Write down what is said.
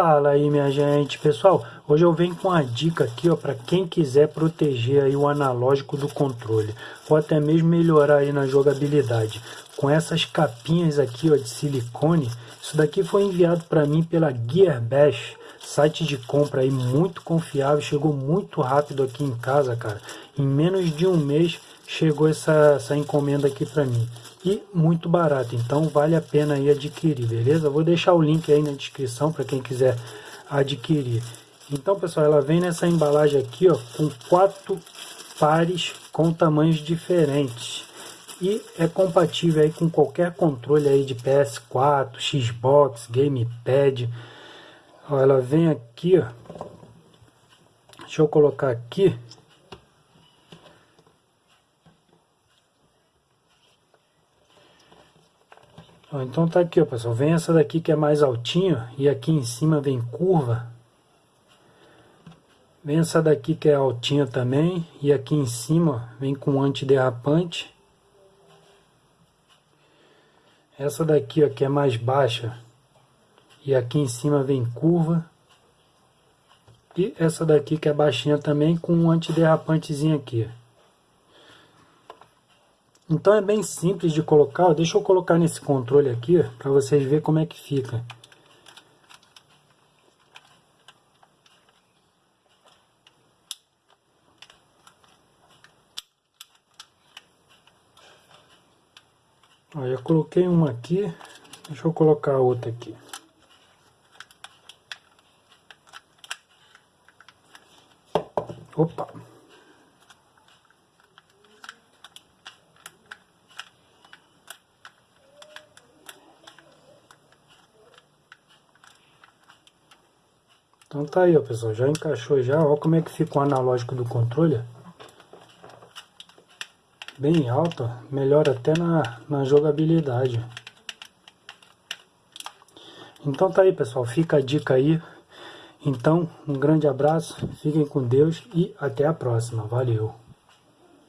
Fala aí minha gente, pessoal, hoje eu venho com uma dica aqui ó para quem quiser proteger aí o analógico do controle ou até mesmo melhorar aí na jogabilidade. Com essas capinhas aqui ó de silicone, isso daqui foi enviado para mim pela Gearbash, site de compra aí muito confiável, chegou muito rápido aqui em casa, cara. Em menos de um mês chegou essa, essa encomenda aqui para mim e muito barato, então vale a pena aí adquirir, beleza? Vou deixar o link aí na descrição para quem quiser adquirir. Então, pessoal, ela vem nessa embalagem aqui, ó, com quatro pares com tamanhos diferentes e é compatível aí com qualquer controle aí de PS4, Xbox, Gamepad. Ó, ela vem aqui, ó. Deixa eu colocar aqui então tá aqui, ó, pessoal. Vem essa daqui que é mais altinha e aqui em cima vem curva. Vem essa daqui que é altinha também e aqui em cima vem com antiderrapante. Essa daqui ó, que é mais baixa e aqui em cima vem curva. E essa daqui que é baixinha também com um antiderrapantezinho aqui. Então é bem simples de colocar, deixa eu colocar nesse controle aqui para vocês verem como é que fica. Ó, eu coloquei uma aqui, deixa eu colocar a outra aqui. Opa! Então tá aí, ó, pessoal, já encaixou já, ó como é que fica o analógico do controle. Bem alto, ó, melhora até na, na jogabilidade. Então tá aí, pessoal, fica a dica aí. Então, um grande abraço, fiquem com Deus e até a próxima. Valeu!